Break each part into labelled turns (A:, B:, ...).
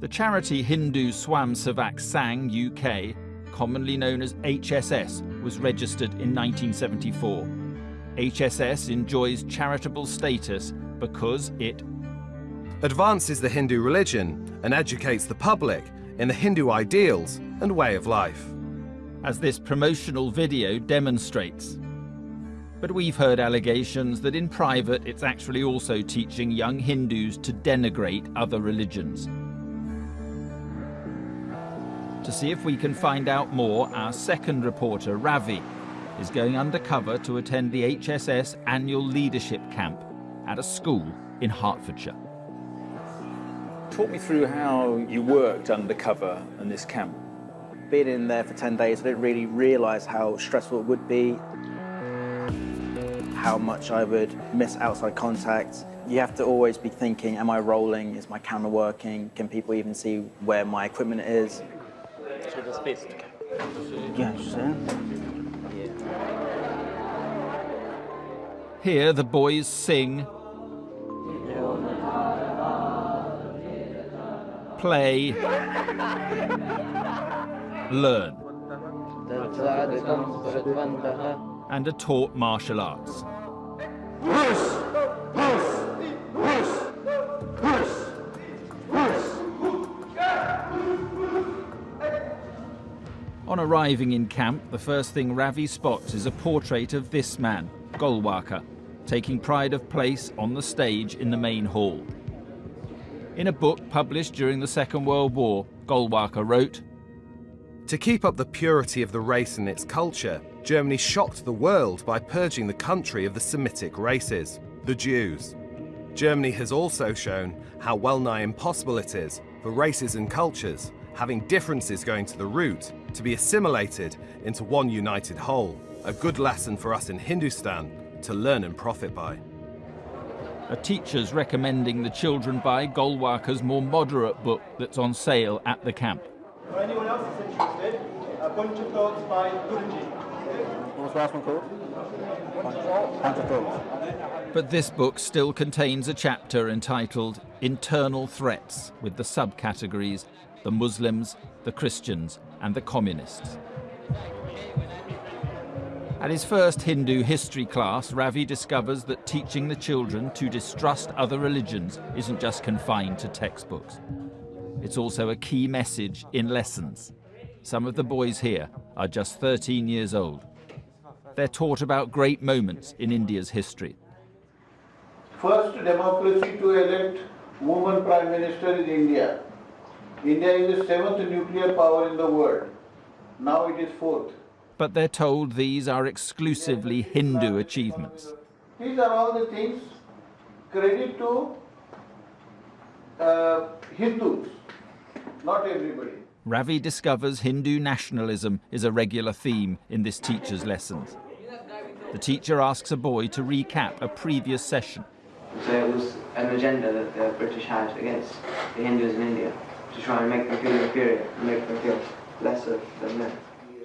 A: The charity Hindu Swayamsevak Sangh UK, commonly known as HSS, was registered in 1974. HSS enjoys charitable status because it
B: advances the Hindu religion and educates the public in the Hindu ideals and way of life.
A: As this promotional video demonstrates. But we've heard allegations that in private it's actually also teaching young Hindus to denigrate other religions. To see if we can find out more, our second reporter, Ravi, is going undercover to attend the HSS annual leadership camp at a school in Hertfordshire.
C: Talk me through how you worked undercover in this camp.
D: Being in there for 10 days, I didn't really realise how stressful it would be, how much I would miss outside contact. You have to always be thinking, am I rolling? Is my camera working? Can people even see where my equipment is? Yes,
A: Here the boys sing. Play, learn, and are taught martial arts. On arriving in camp, the first thing Ravi spots is a portrait of this man, Golwalkar, taking pride of place on the stage in the main hall. In a book published during the Second World War, Golwalkar wrote,
B: To keep up the purity of the race and its culture, Germany shocked the world by purging the country of the Semitic races, the Jews. Germany has also shown how well nigh impossible it is for races and cultures, having differences going to the root, to be assimilated into one united whole. A good lesson for us in Hindustan to learn and profit by
A: a teacher's recommending the children buy Golwalkar's more moderate book that's on sale at the camp.
E: For anyone else is interested, a bunch of thoughts by Guruji.
D: What was the last one called? Bunch of Thoughts.
A: But this book still contains a chapter entitled Internal Threats with the subcategories the Muslims, the Christians and the Communists. At his first Hindu history class, Ravi discovers that teaching the children to distrust other religions isn't just confined to textbooks. It's also a key message in lessons. Some of the boys here are just 13 years old. They're taught about great moments in India's history.
E: First democracy to elect woman prime minister in India. India is the seventh nuclear power in the world. Now it is fourth
A: but they're told these are exclusively Hindu achievements.
E: These are all the things credit to uh, Hindus, not everybody.
A: Ravi discovers Hindu nationalism is a regular theme in this teacher's lessons. The teacher asks a boy to recap a previous session.
F: So it was an agenda that the British had against the Hindus in India to try and make them feel inferior and make them feel lesser than men.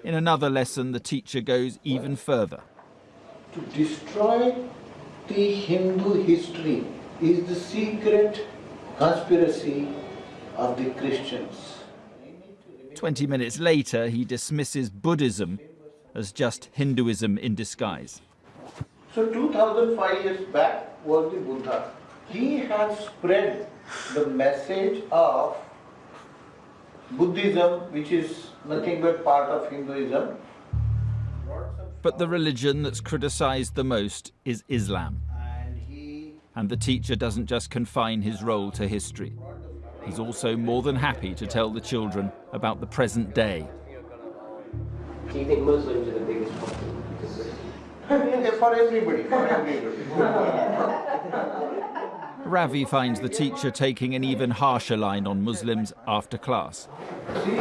A: In another lesson, the teacher goes even further.
E: To destroy the Hindu history is the secret conspiracy of the Christians.
A: 20 minutes later, he dismisses Buddhism as just Hinduism in disguise.
E: So 2005 years back was the Buddha. He has spread the message of Buddhism, which is nothing but part of Hinduism.
A: But the religion that's criticized the most is Islam. And the teacher doesn't just confine his role to history. He's also more than happy to tell the children about the present day.
F: Do you think Muslims are the biggest problem?
E: for everybody, for everybody.
A: Ravi finds the teacher taking an even harsher line on Muslims after class.
E: See,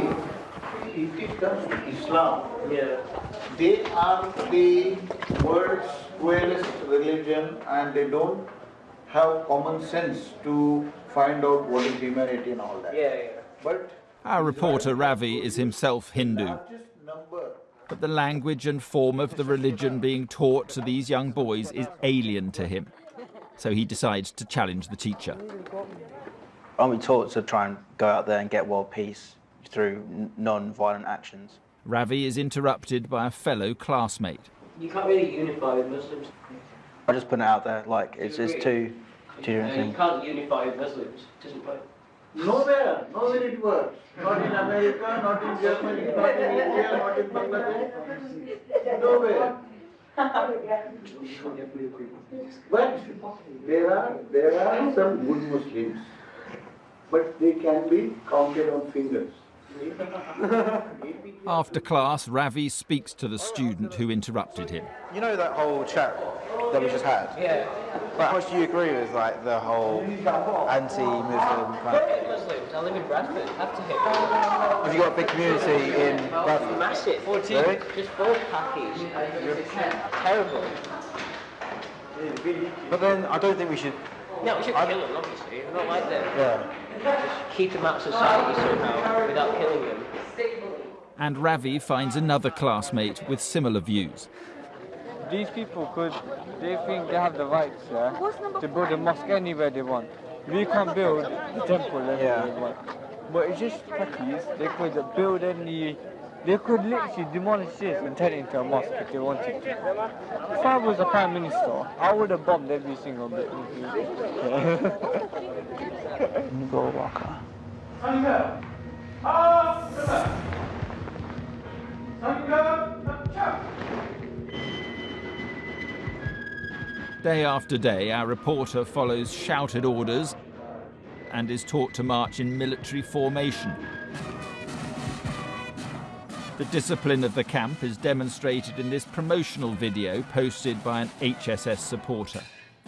E: if it comes to Islam, yeah. they are the world's squarest religion and they don't have common sense to find out what is humanity and all that.
F: Yeah, yeah.
E: But
A: our reporter Ravi is himself Hindu. But the language and form of the religion being taught to these young boys is alien to him. So he decides to challenge the teacher.
D: Aren't we taught to try and go out there and get world peace through non-violent actions?
A: Ravi is interrupted by a fellow classmate.
F: You can't really unify with Muslims.
D: I just put it out there, like, it's, it's two, two different
F: And you can't unify with Muslims. It doesn't work.
E: Nowhere, nowhere it works. Not in America, not in Germany, not in India, not in Bangladesh. Nowhere. But there are, there are some good Muslims, but they can be counted on fingers.
A: After class, Ravi speaks to the student who interrupted him.
G: You know that whole chat that we just had?
F: Yeah.
G: Like, how much do you agree with like the whole anti-Muslim kind of
F: Muslims. I live in Bradford. Have to hit.
G: Have you got a big community in Bradford?
F: Massive. 14.
G: Really?
F: Just four khakis. Terrible.
G: But then I don't think we should.
F: No, we should kill them, obviously. We're not like them.
G: Yeah.
F: Just keep them out of society somehow without killing them.
A: And Ravi finds another classmate with similar views.
H: These people could, they think they have the rights yeah, to build a mosque anywhere they want. We can build the temple anywhere
G: Yeah.
H: we want. But it's just techies, they could build any, they could literally demolish this and turn it into a mosque if they wanted to. If I was a prime minister, I would have bombed every single bit.
D: Go Walker.
A: Day after day, our reporter follows shouted orders and is taught to march in military formation. The discipline of the camp is demonstrated in this promotional video posted by an HSS supporter.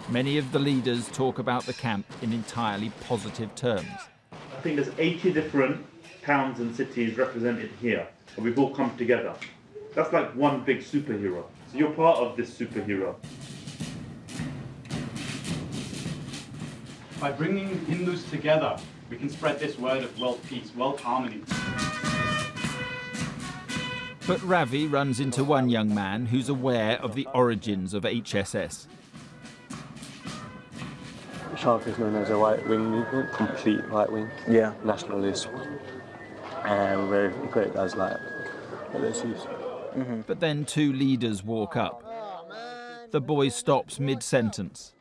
A: Many of the leaders talk about the camp in entirely positive terms.
I: I think there's 80 different towns and cities represented here, and we've all come together. That's like one big superhero. So you're part of this superhero.
J: By bringing Hindus together, we can spread this word of world peace, world harmony.
A: But Ravi runs into one young man who's aware of the origins of HSS.
K: Shark is known as a right wing movement, complete right wing,
D: Yeah.
K: nationalist, and we're equipped as like LSUs.
A: But then two leaders walk up. The boy stops mid sentence.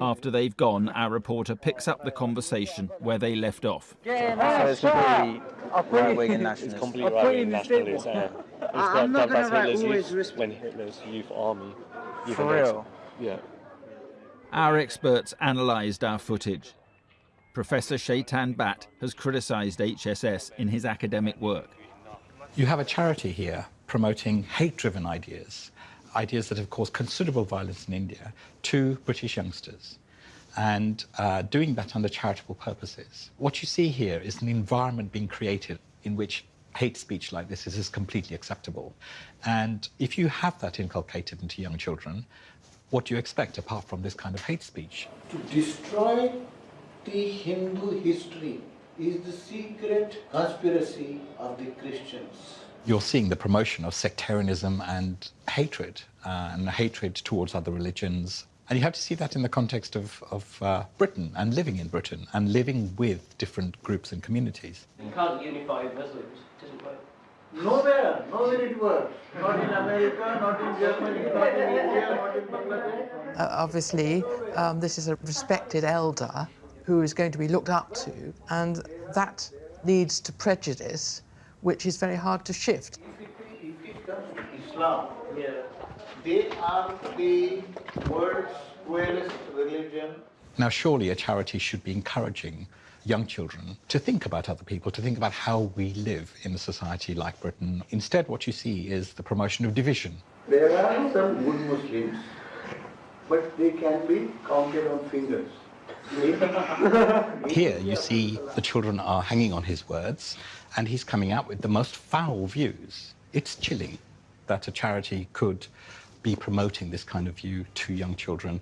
A: After they've gone, our reporter picks up the conversation where they left off.
D: So it's completely right-wing and
K: It's
D: nationalist.
K: complete
H: I'll
K: right-wing
H: the
K: nationalist. Uh, it was
H: I'm not gonna
K: Hitler's
H: always
K: youth,
H: respect.
K: when Hitler's youth army.
D: For real?
K: Yeah.
A: Our experts analysed our footage. Professor Chetan Bhatt has criticised HSS in his academic work.
L: You have a charity here promoting hate driven ideas, ideas that have caused considerable violence in India, to British youngsters, and uh, doing that under charitable purposes. What you see here is an environment being created in which hate speech like this is, is completely acceptable. And if you have that inculcated into young children, what do you expect apart from this kind of hate speech?
E: To destroy the Hindu history is the secret conspiracy of the Christians.
L: you're seeing the promotion of sectarianism and hatred, uh, and hatred towards other religions. And you have to see that in the context of, of uh, Britain and living in Britain and living with different groups and communities.
F: You can't unify Muslims. It doesn't work.
E: Nowhere, nowhere it works. Not in America, not in Germany, not in India, not in Bangladesh.
M: Uh, obviously, um, this is a respected elder who is going to be looked up to, and that leads to prejudice, which is very hard to shift.
E: If it comes to Islam, they are the world's squarest religion.
L: Now, surely a charity should be encouraging young children to think about other people, to think about how we live in a society like Britain. Instead, what you see is the promotion of division.
E: There are some good Muslims, but they can be counted on fingers.
L: Here, you see the children are hanging on his words, and he's coming out with the most foul views. It's chilling that a charity could be promoting this kind of view to young children